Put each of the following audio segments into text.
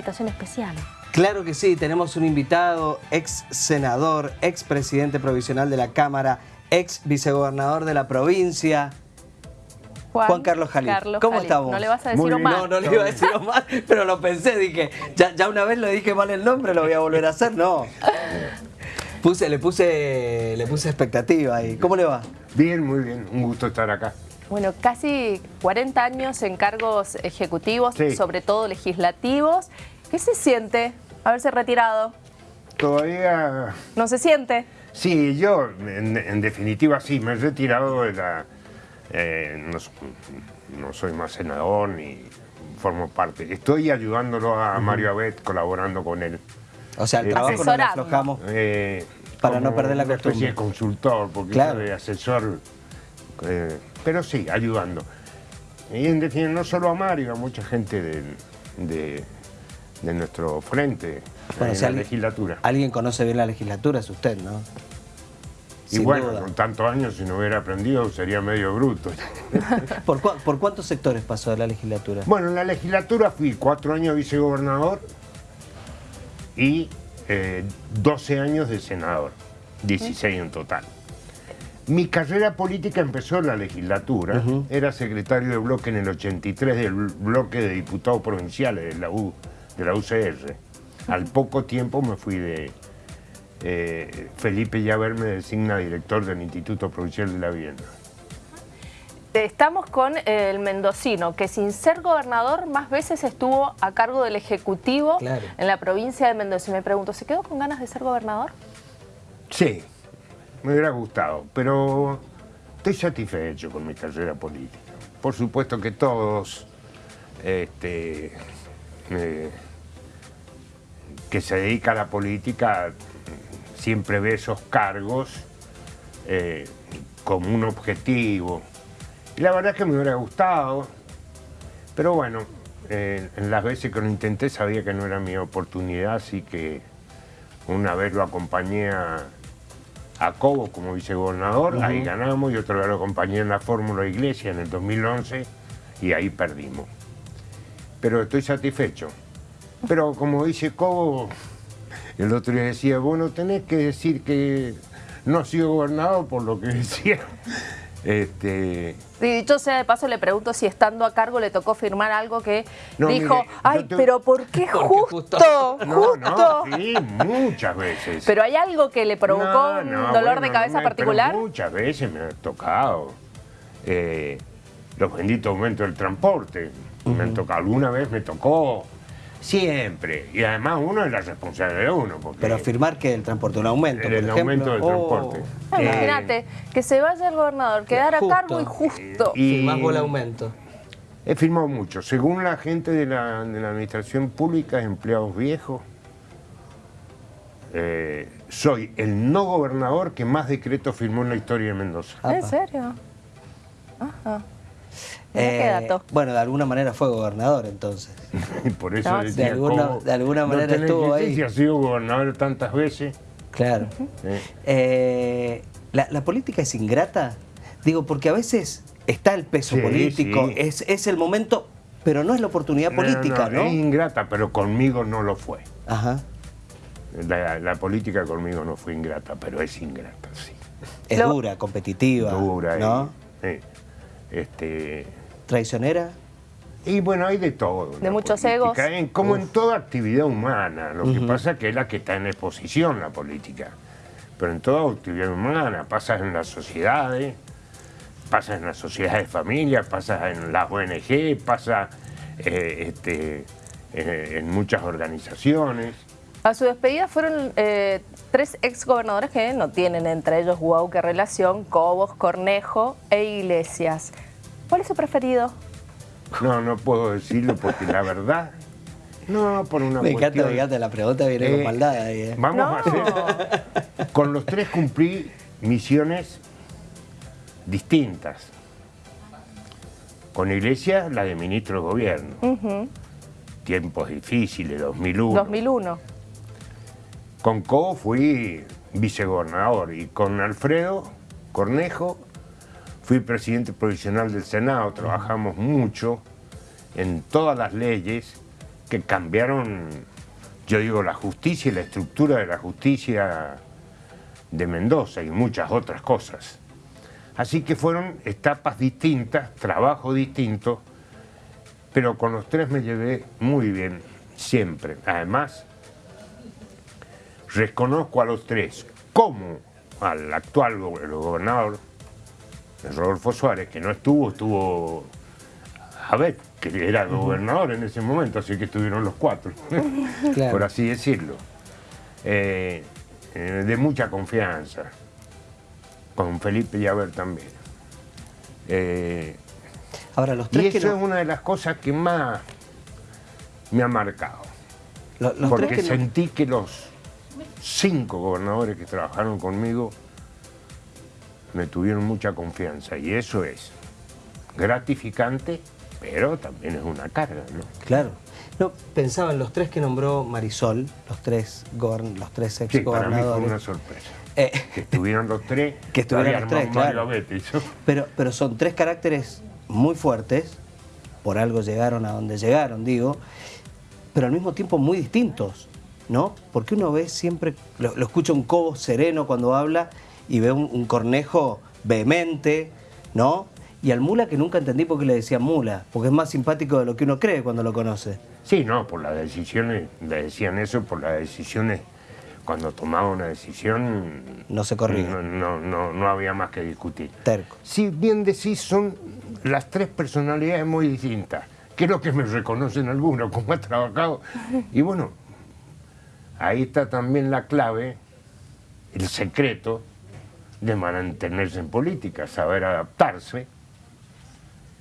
invitación especial. Claro que sí, tenemos un invitado, ex senador, ex presidente provisional de la Cámara, ex vicegobernador de la provincia, Juan, Carlos Jalí. ¿Cómo estamos? No le vas a decir Omar. No, no le iba a decir Omar, pero lo pensé, dije, ya, ya una vez le dije mal el nombre, lo voy a volver a hacer, no. Puse, le puse, le puse expectativa ahí. ¿Cómo le va? Bien, muy bien, un gusto estar acá. Bueno, casi 40 años en cargos ejecutivos, sobre todo legislativos. ¿Qué se siente haberse retirado? Todavía... ¿No se siente? Sí, yo en, definitiva sí, me he retirado de la... Eh, no, soy más senador ni formo parte. Estoy ayudándolo a Mario Abed, colaborando con él. O sea, el eh, trabajo lo aflojamos eh, para no perder la costumbre. Una especie de consultor, porque claro. de asesor... pero sí, ayudando. Y en definitiva, no solo a Mario, a mucha gente de de nuestro frente en la legislatura. Alguien conoce bien la legislatura, es usted, ¿no? y bueno, con tantos años, si no hubiera aprendido, sería medio bruto. ¿Por, cuántos sectores pasó de la legislatura? Bueno, en la legislatura fui cuatro años vicegobernador y 12 eh, años de senador, 16 en total. Mi carrera política empezó en la legislatura, era secretario de bloque en el 83 del bloque de diputados provinciales de la U de la UCR. Al poco tiempo me fui de... Eh, Felipe Llaver me designa director del Instituto Provincial de la Vivienda. Estamos con el mendocino, que sin ser gobernador más veces estuvo a cargo del Ejecutivo en la provincia de Mendoza. Y me pregunto, ¿se quedó con ganas de ser gobernador? Sí, me hubiera gustado, pero estoy satisfecho con mi carrera política. Por supuesto que todos este, que se dedica a la política siempre ve esos cargos eh, como un objetivo. Y la verdad es que me hubiera gustado, pero bueno, eh, en las veces que lo intenté sabía que no era mi oportunidad, así que una vez lo acompañé a, Cobo como vicegobernador, ahí ganamos, y otra vez lo acompañé en la Fórmula Iglesia en el 2011 y ahí perdimos. Pero estoy satisfecho. Pero como dice Cobo, el otro día decía, bueno, tenés que decir que no ha sido gobernador por lo que decía. Este... Sí, dicho sea de paso, le pregunto si estando a cargo le tocó firmar algo que dijo, ay, pero ¿por qué justo? No, no, sí, muchas veces. ¿Pero hay algo que le provocó un dolor de cabeza particular? muchas veces me ha tocado. Eh, los benditos aumentos del transporte. Me han tocado, alguna vez me tocó Siempre. Y además uno es la responsabilidad de uno. Pero afirmar que el transporte, un aumento, El, aumento del transporte. Oh. Imagínate, que se vaya el gobernador, quedar a cargo y justo. Y más el aumento. He firmado mucho. Según la gente de la, administración pública, empleados viejos, eh, soy el no gobernador que más decretos firmó en la historia de Mendoza. ¿En serio? Ajá. Eh, bueno, de alguna manera fue gobernador entonces. Por eso de, alguna, de alguna manera estuvo ahí. ha sido gobernador tantas veces. Claro. Eh, ¿la, política es ingrata? Digo, porque a veces está el peso político, Es, es el momento, pero no es la oportunidad política, ¿no? Es ingrata, pero conmigo no lo fue. Ajá. La, política conmigo no fue ingrata, pero es ingrata, sí. Es dura, competitiva, dura, ¿no? Este, ¿Traicionera? Y bueno, hay de todo. De muchos egos. como en toda actividad humana. Lo que pasa es que es la que está en exposición, la política. Pero en toda actividad humana, pasa en las sociedades, pasa en las sociedades de familia, pasa en las ONG, pasa eh, este, eh, en muchas organizaciones. A su despedida fueron eh, tres exgobernadores que no tienen entre ellos wow qué relación, Cobos, Cornejo e Iglesias. ¿Cuál es su preferido? No, no puedo decirlo porque la verdad... No, por una me encanta, me encanta, la pregunta viene con eh, maldad ahí. Eh. Vamos a hacer... Con los tres cumplí misiones distintas. Con Iglesia, la de ministro de gobierno. Tiempos difíciles, 2001. 2001. Con Co fui vicegobernador y con Alfredo Cornejo fui presidente provisional del Senado, trabajamos mucho en todas las leyes que cambiaron, yo digo, la justicia y la estructura de la justicia de Mendoza y muchas otras cosas. Así que fueron etapas distintas, trabajo distinto, pero con los tres me llevé muy bien, siempre. Además, reconozco a los tres como al actual gobernador, Rodolfo Suárez, que no estuvo, estuvo a ver, que era gobernador en ese momento, así que estuvieron los cuatro, por así decirlo. Eh, eh, de mucha confianza, con Felipe Llaver también. Eh, Ahora, los tres y eso es una de las cosas que más me ha marcado. porque sentí que los cinco gobernadores que trabajaron conmigo me tuvieron mucha confianza y eso es gratificante, pero también es una carga, ¿no? Claro. No, pensaba en los tres que nombró Marisol, los tres, los tres ex sí, para mí fue una sorpresa. Eh, que estuvieron los tres, que estuvieron los tres, claro. Pero, pero son tres caracteres muy fuertes, por algo llegaron a donde llegaron, digo, pero al mismo tiempo muy distintos, ¿no? Porque uno ve siempre, lo, escucha un cobo sereno cuando habla y ve un, cornejo vehemente, ¿no? Y al mula que nunca entendí por qué le decían mula, porque es más simpático de lo que uno cree cuando lo conoce. Sí, no, por las decisiones, le decían eso por las decisiones, cuando tomaba una decisión... No se corría. No, no, no, había más que discutir. Terco. Si bien decís, son las tres personalidades muy distintas. Creo que me reconocen algunos, como he trabajado. Y bueno, ahí está también la clave, el secreto de mantenerse en política, saber adaptarse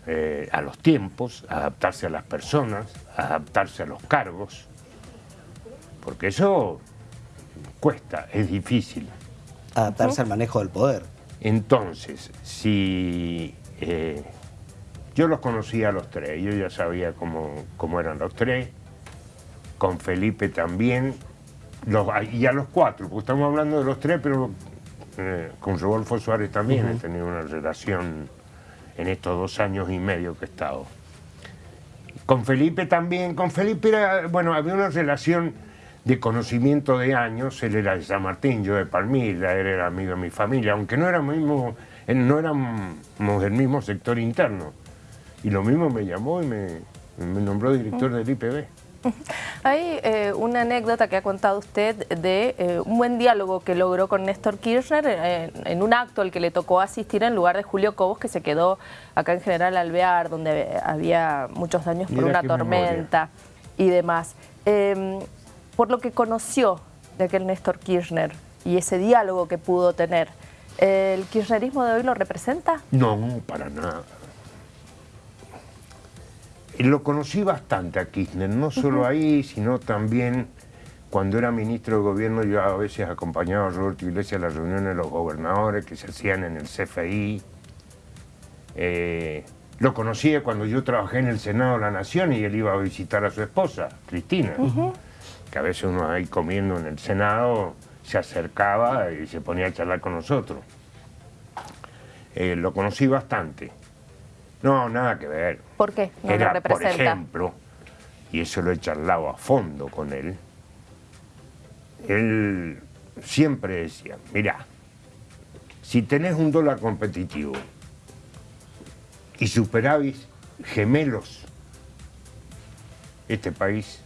eh, a los tiempos, adaptarse a las personas, adaptarse a los cargos, porque eso cuesta, es difícil. Adaptarse al manejo del poder. Entonces, si eh, yo los conocía a los tres, yo ya sabía cómo, cómo eran los tres, con Felipe también, los, y a los cuatro, porque estamos hablando de los tres, pero eh, con Rodolfo Suárez también he tenido una relación en estos dos años y medio que he estado. Con Felipe también, con Felipe era, bueno, había una relación de conocimiento de años, él era de San Martín, yo de Palmira, él era amigo de mi familia, aunque no éramos, mismo, no éramos del mismo sector interno. Y lo mismo me llamó y me, nombró director del IPB. Hay eh, una anécdota que ha contado usted de eh, un buen diálogo que logró con Néstor Kirchner en un acto al que le tocó asistir en lugar de Julio Cobos, que se quedó acá en General Alvear, donde había muchos daños por una tormenta y demás. Em, por lo que conoció de aquel Néstor Kirchner y ese diálogo que pudo tener, ¿el kirchnerismo de hoy lo representa? No, para nada lo conocí bastante a Kirchner, no solo ahí, sino también cuando era ministro de gobierno yo a veces acompañaba a Roberto Iglesias a las reuniones de los gobernadores que se hacían en el CFI. Eh, lo conocía cuando yo trabajé en el Senado de la Nación y él iba a visitar a su esposa, Cristina, que a veces uno ahí comiendo en el Senado se acercaba y se ponía a charlar con nosotros. Eh, lo conocí bastante. No, nada que ver. ¿Por qué? No Era, por ejemplo, y eso lo he charlado a fondo con él, él siempre decía, mira, si tenés un dólar competitivo y superávit gemelos, este país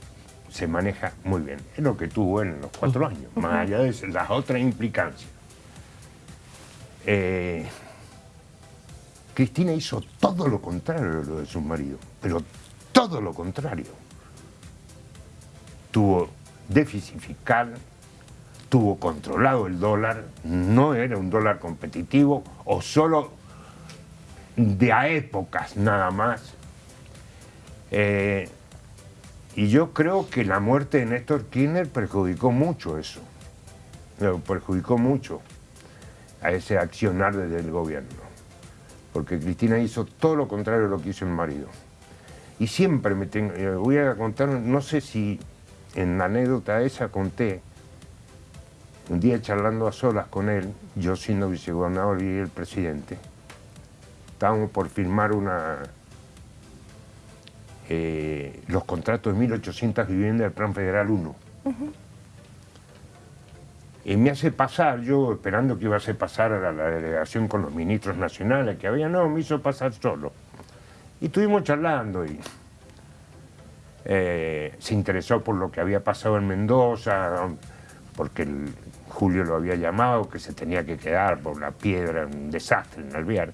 se maneja muy bien. Es lo que tuvo él en los cuatro años, más allá de las otras implicancias. Eh, Cristina hizo todo lo contrario de lo de su marido, pero todo lo contrario. Tuvo déficit fiscal, tuvo controlado el dólar, no era un dólar competitivo o solo de a épocas nada más. Eh, y yo creo que la muerte de Néstor Kirchner perjudicó mucho eso, perjudicó mucho a ese accionar desde el gobierno porque Cristina hizo todo lo contrario de lo que hizo el marido. Y siempre me tengo, eh, voy a contar, no sé si en la anécdota esa conté, un día charlando a solas con él, yo siendo vicegobernador y el presidente, estábamos por firmar una, eh, los contratos de 1.800 viviendas del Plan Federal 1. Y me hace pasar, yo esperando que iba a hacer pasar a la, delegación con los ministros nacionales que había, no, me hizo pasar solo. Y estuvimos charlando y eh, se interesó por lo que había pasado en Mendoza, porque Julio lo había llamado, que se tenía que quedar por la piedra, un desastre en Alvear.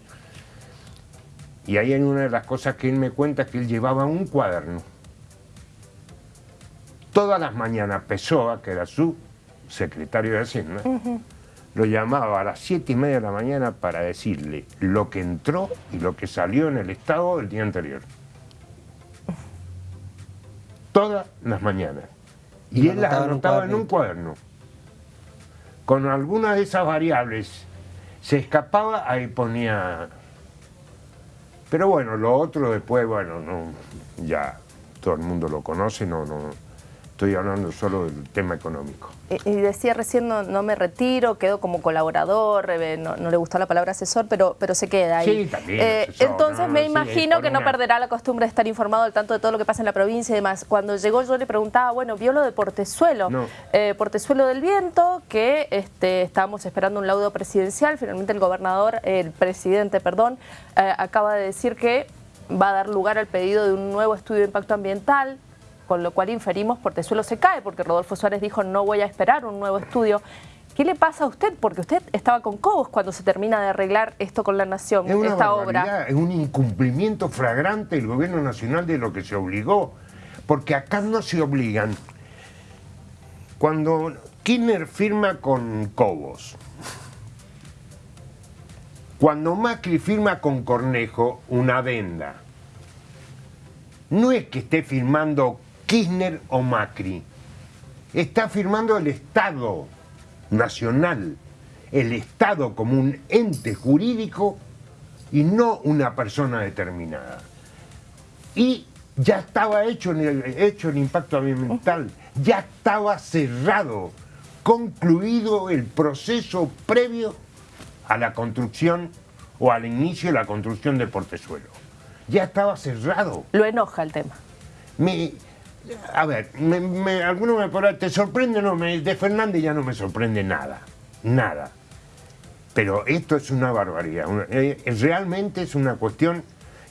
Y ahí hay una de las cosas que él me cuenta que él llevaba un cuaderno. Todas las mañanas Pessoa, que era su secretario de Hacienda, lo llamaba a las siete y media de la mañana para decirle lo que entró y lo que salió en el Estado del día anterior. Todas las mañanas. Y, él las anotaba en un cuaderno. Con algunas de esas variables se escapaba, ahí ponía... Pero bueno, lo otro después, bueno, no, ya todo el mundo lo conoce, no, no, Estoy hablando solo del tema económico. Y, decía recién, no, me retiro, quedo como colaborador, eh, no, le gustó la palabra asesor, pero, pero se queda ahí. Sí, también. Eh, entonces me imagino que no perderá la costumbre de estar informado al tanto de todo lo que pasa en la provincia y demás. Cuando llegó yo le preguntaba, bueno, vio lo de Portezuelo, eh, Portezuelo del Viento, que este, estábamos esperando un laudo presidencial, finalmente el gobernador, el presidente, perdón, acaba de decir que va a dar lugar al pedido de un nuevo estudio de impacto ambiental, con lo cual inferimos Portezuelo se cae, porque Rodolfo Suárez dijo no voy a esperar un nuevo estudio. ¿Qué le pasa a usted? Porque usted estaba con Cobos cuando se termina de arreglar esto con la Nación, esta obra. Es un incumplimiento flagrante del Gobierno Nacional de lo que se obligó, porque acá no se obligan. Cuando Kirchner firma con Cobos, cuando Macri firma con Cornejo una venda, no es que esté firmando Kirchner o Macri. Está firmando el Estado nacional, el Estado como un ente jurídico y no una persona determinada. Y ya estaba hecho, el, hecho el impacto ambiental, ya estaba cerrado, concluido el proceso previo a la construcción o al inicio de la construcción del portezuelo. Ya estaba cerrado. Lo enoja el tema. Me, a ver, me, alguno me podrá, ¿te sorprende? No, me, de Fernández ya no me sorprende nada, nada. Pero esto es una barbaridad, eh, realmente es una cuestión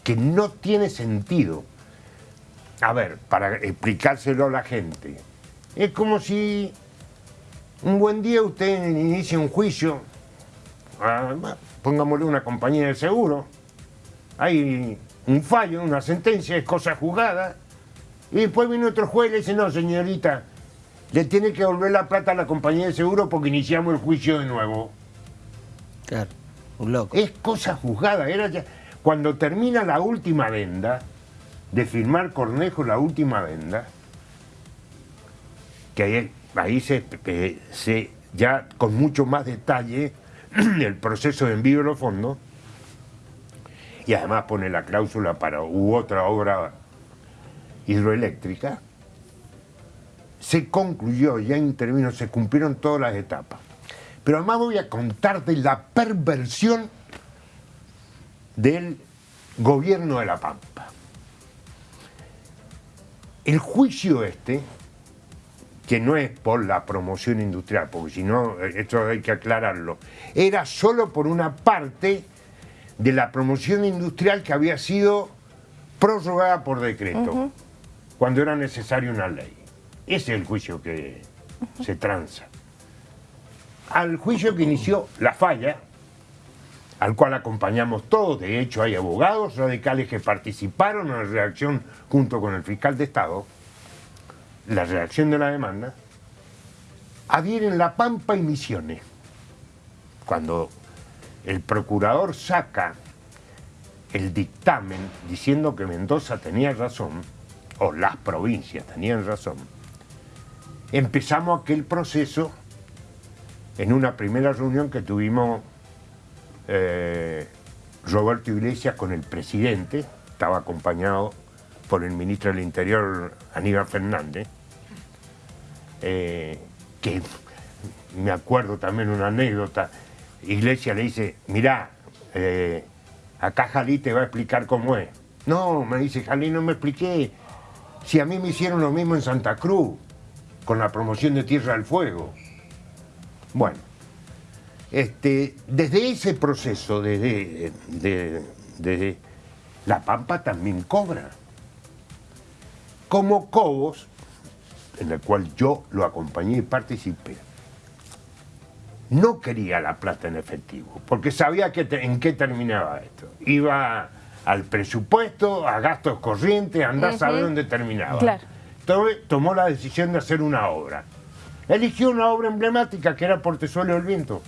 que no tiene sentido. A ver, para explicárselo a la gente, es como si un buen día usted inicia un juicio, pongámosle una compañía de seguro, hay un fallo, una sentencia, es cosa juzgada, y después viene otro juez y le dice, no, señorita, le tiene que devolver la plata a la compañía de seguro porque iniciamos el juicio de nuevo. Claro, un loco. Es cosa juzgada. Era ya... Cuando termina la última venda, de firmar Cornejo la última venda, que ahí, ahí se, se, ya con mucho más detalle el proceso de envío de los fondos, y además pone la cláusula para u otra obra hidroeléctrica, se concluyó, ya intervino, se cumplieron todas las etapas. Pero además voy a contar de la perversión del gobierno de La Pampa. El juicio este, que no es por la promoción industrial, porque si no, esto hay que aclararlo, era solo por una parte de la promoción industrial que había sido prorrogada por decreto cuando era necesaria una ley. Ese es el juicio que se tranza. Al juicio que inició la falla, al cual acompañamos todos, de hecho hay abogados radicales que participaron en la reacción junto con el fiscal de Estado, la reacción de la demanda, adhieren La Pampa y Misiones. Cuando el procurador saca el dictamen diciendo que Mendoza tenía razón, o las provincias tenían razón, empezamos aquel proceso en una primera reunión que tuvimos eh, Roberto Iglesias con el presidente, estaba acompañado por el ministro del Interior Aníbal Fernández, eh, que me acuerdo también una anécdota, Iglesias le dice, mirá, eh, acá Jalí te va a explicar cómo es. No, me dice, Jalín, no me expliqué. Si a mí me hicieron lo mismo en Santa Cruz, con la promoción de Tierra del Fuego. Bueno, este, desde ese proceso, desde, desde La Pampa también cobra. Como Cobos, en el cual yo lo acompañé y participé, no quería la plata en efectivo, porque sabía que en qué terminaba esto. Iba al presupuesto, a gastos corrientes, andar a saber dónde terminaba. Entonces tomó la decisión de hacer una obra. Eligió una obra emblemática que era Portezuelo del Viento.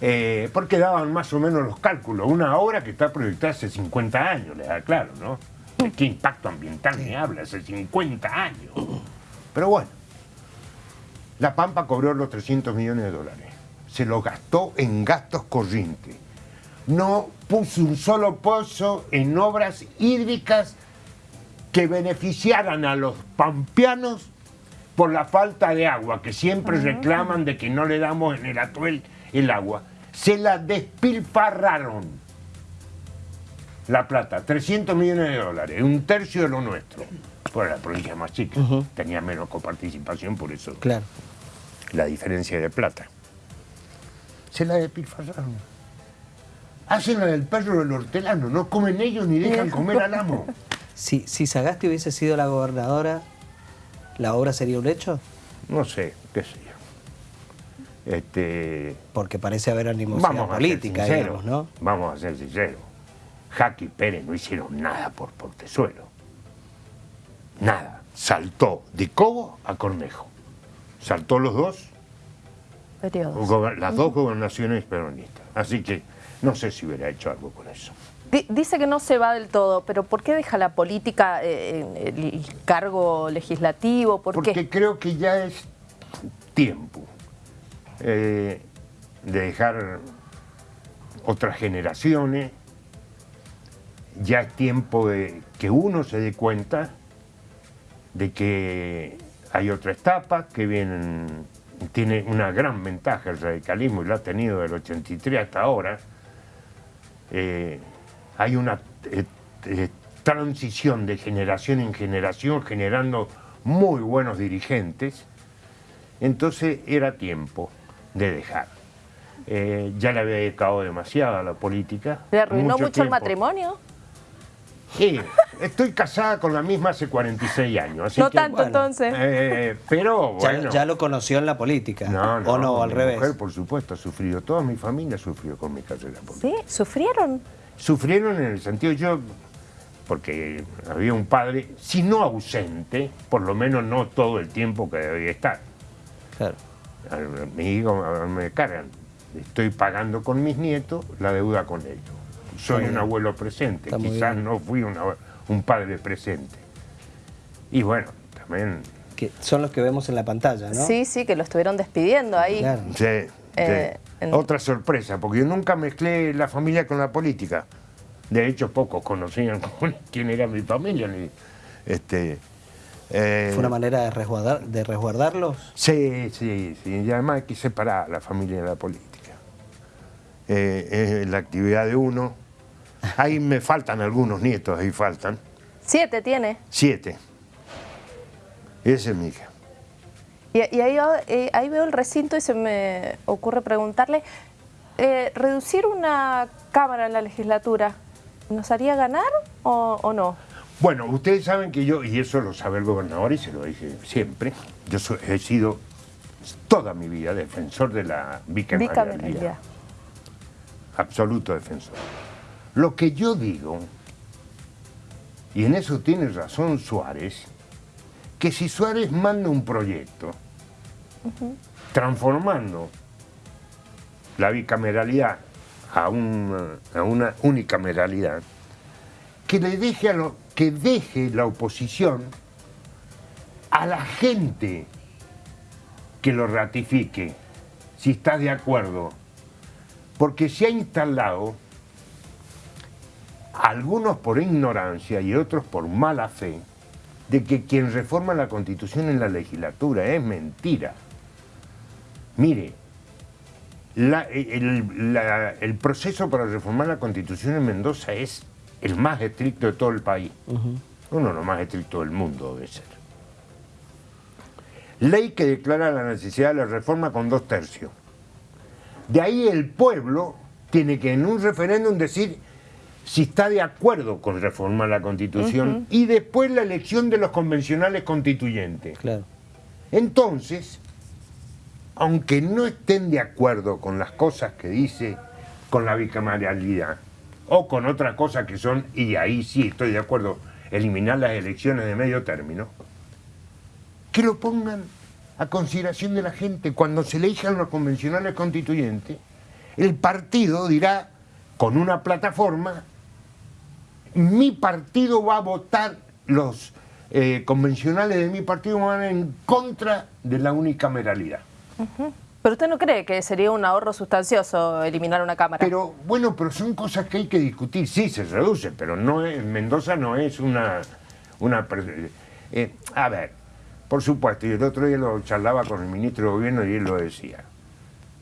Eh, porque daban más o menos los cálculos. Una obra que está proyectada hace 50 años, le da claro, ¿no? ¿De qué impacto ambiental me habla? Hace 50 años. Pero bueno, La Pampa cobró los 300 millones de dólares. Se lo gastó en gastos corrientes. No puso un solo pozo en obras hídricas que beneficiaran a los pampeanos por la falta de agua, que siempre reclaman de que no le damos en el atuel el agua. Se la despilfarraron la Plata, 300 millones de dólares, un tercio de lo nuestro. Por la provincia más chica, tenía menos coparticipación, por eso claro. la diferencia de plata. Se la despilfarraron. Hacen la del perro del hortelano, no comen ellos ni dejan comer al amo. Si, si Sagasti hubiese sido la gobernadora, ¿la obra sería un hecho? No sé, qué sé yo. Este... Porque parece haber animosidad política, digamos, ¿no? Vamos a ser sinceros. Jaque y Pérez no hicieron nada por Portezuelo. Nada. Saltó de Cobo a Cornejo. Saltó los dos. Las dos gobernaciones peronistas. Así que no sé si hubiera hecho algo con eso. Dice que no se va del todo, pero ¿por qué deja la política eh, el cargo legislativo? Porque creo que ya es tiempo eh, de dejar otras generaciones ya es tiempo de que uno se dé cuenta de que hay otra etapa que vienen, tiene una gran ventaja el radicalismo y lo ha tenido del 83 hasta ahora. Eh, hay una eh, eh, transición de generación en generación generando muy buenos dirigentes, entonces era tiempo de dejar. ya le había dedicado demasiado a la política. ¿Le arruinó mucho el matrimonio? Sí, estoy casada con la misma hace 46 años. no tanto entonces. Eh, pero bueno. Ya, lo conoció en la política. No, no. ¿O no, al revés? mujer, por supuesto, ha sufrido. Toda mi familia sufrió con mi carrera política. ¿Sí? ¿Sufrieron? Sufrieron en el sentido, yo, porque había un padre, si no ausente, por lo menos no todo el tiempo que debía estar. Claro. Mi hijo me cargan. Estoy pagando con mis nietos la deuda con ellos soy un abuelo presente, quizás no fui un padre presente. Y bueno, también... Que son los que vemos en la pantalla, ¿no? Sí, sí, que lo estuvieron despidiendo ahí. Sí, eh, Otra sorpresa, porque yo nunca mezclé la familia con la política. De hecho, pocos conocían quién era mi familia. este, eh, ¿Fue una manera de, resguardar, de resguardarlos? Sí, sí, sí. Y además hay que separar a la familia de la política. Eh, es la actividad de uno, Ahí me faltan algunos nietos, ahí faltan. ¿Siete tiene? Siete. Esa es mi hija. Y, eh, ahí, veo el recinto y se me ocurre preguntarle, eh, ¿reducir una Cámara en la legislatura nos haría ganar o, no? Bueno, ustedes saben que yo, y eso lo sabe el gobernador y se lo dije siempre, yo he sido toda mi vida defensor de la bicameralidad. Absoluto defensor. Lo que yo digo, y en eso tiene razón Suárez, que si Suárez manda un proyecto transformando la bicameralidad a una, a una unicameralidad, que le deje a lo, que deje la oposición a la gente que lo ratifique, si está de acuerdo, porque se ha instalado algunos por ignorancia y otros por mala fe, de que quien reforma la Constitución en la legislatura es mentira. Mire, el, proceso para reformar la Constitución en Mendoza es el más estricto de todo el país. Uno de los más estrictos del mundo debe ser. Ley que declara la necesidad de la reforma con dos tercios. De ahí el pueblo tiene que en un referéndum decir si está de acuerdo con reformar la constitución y después la elección de los convencionales constituyentes. Claro. Entonces, aunque no estén de acuerdo con las cosas que dice con la bicameralidad o con otras cosas que son, y ahí sí estoy de acuerdo, eliminar las elecciones de medio término, que lo pongan a consideración de la gente. Cuando se elijan los convencionales constituyentes, el partido dirá con una plataforma, mi partido va a votar, los eh, convencionales de mi partido van en contra de la unicameralidad. Pero usted no cree que sería un ahorro sustancioso eliminar una cámara. Pero bueno, pero son cosas que hay que discutir. Sí, se reduce, pero no es, Mendoza no es una... una eh, a ver, por supuesto, y el otro día lo charlaba con el ministro de Gobierno y él lo decía.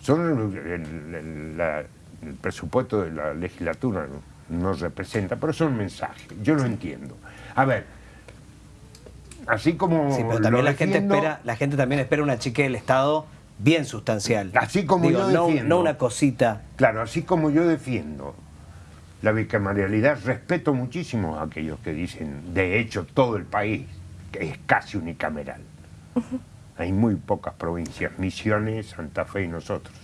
Son el, presupuesto de la legislatura no, representa, pero son mensajes. Yo lo entiendo. A ver, así como... Sí, pero también la gente espera, la gente también espera una chique del Estado bien sustancial. Así como yo defiendo. No una cosita. Claro, así como yo defiendo la bicameralidad, respeto muchísimo a aquellos que dicen, de hecho, todo el país que es casi unicameral. Hay muy pocas provincias, Misiones, Santa Fe y nosotros.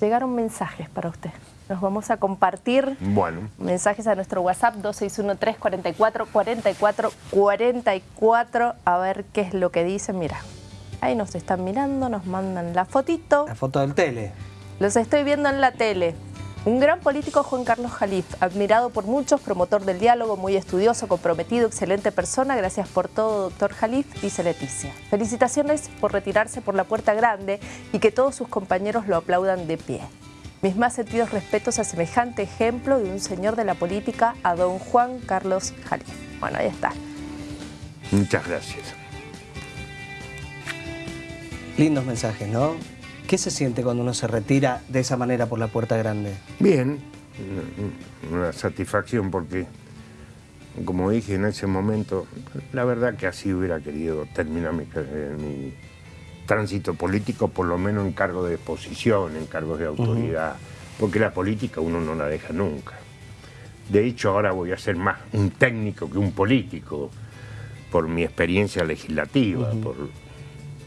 Llegaron mensajes para usted. Nos vamos a compartir bueno. mensajes a nuestro WhatsApp 2613444444 a ver qué es lo que dicen. Mira, Ahí nos están mirando, nos mandan la fotito. La foto del tele. Los estoy viendo en la tele. Un gran político, Juan Carlos Jalif, admirado por muchos, promotor del diálogo, muy estudioso, comprometido, excelente persona. Gracias por todo, doctor Jalif, dice Leticia. Felicitaciones por retirarse por la puerta grande y que todos sus compañeros lo aplaudan de pie. Mis más sentidos respetos a semejante ejemplo de un señor de la política, a don Juan Carlos Jalif. Bueno, ahí está. Muchas gracias. Lindos mensajes, ¿no? ¿Qué se siente cuando uno se retira de esa manera por la puerta grande? Bien, una satisfacción porque, como dije en ese momento, la verdad que así hubiera querido terminar mi, tránsito político, por lo menos en cargo de posición, en cargos de autoridad, porque la política uno no la deja nunca. De hecho, ahora voy a ser más un técnico que un político, por mi experiencia legislativa, por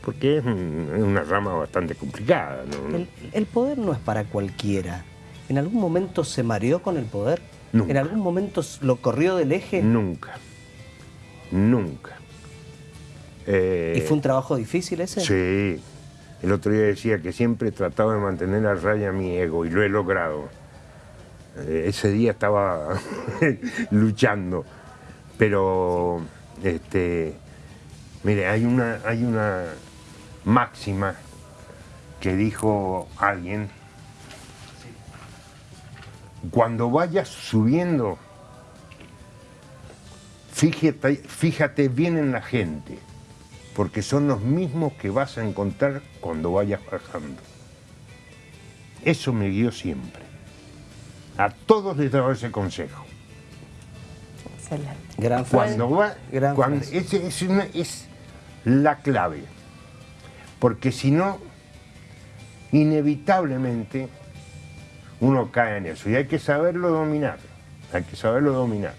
porque es, una rama bastante complicada. El, poder no es para cualquiera. ¿En algún momento se mareó con el poder? ¿En algún momento lo corrió del eje? Nunca, nunca. ¿Y fue un trabajo difícil ese? Sí. El otro día decía que siempre trataba de mantener a raya mi ego y lo he logrado. Eh, ese día estaba luchando. Pero, este, mire, hay una, hay una, máxima que dijo alguien, cuando vayas subiendo, fíjate, fíjate bien en la gente, porque son los mismos que vas a encontrar cuando vayas bajando. Eso me guió siempre. A todos les daba ese consejo. Excelente. Gran Cuando va, cuando, es, es la clave porque si no, inevitablemente uno cae en eso y hay que saberlo dominar, hay que saberlo dominar.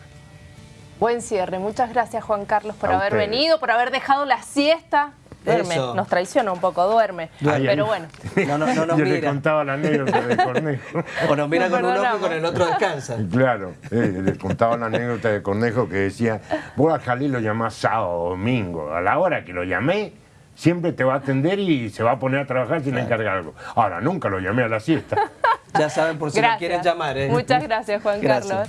Buen cierre, muchas gracias Juan Carlos por haber venido, por haber dejado la siesta. Duerme, nos traiciona un poco, duerme. Pero bueno. No, no, no Yo le contaba la anécdota de Cornejo. o nos mira con un ojo y con el otro descansa. Claro, eh, le contaba la anécdota de Cornejo que decía, vos a Jalí lo llamás sábado, domingo, a la hora que lo llamé, siempre te va a atender y se va a poner a trabajar sin encargar algo. Ahora, nunca lo llamé a la siesta. ya saben por si lo quieren llamar. ¿eh? Muchas gracias, Juan Carlos.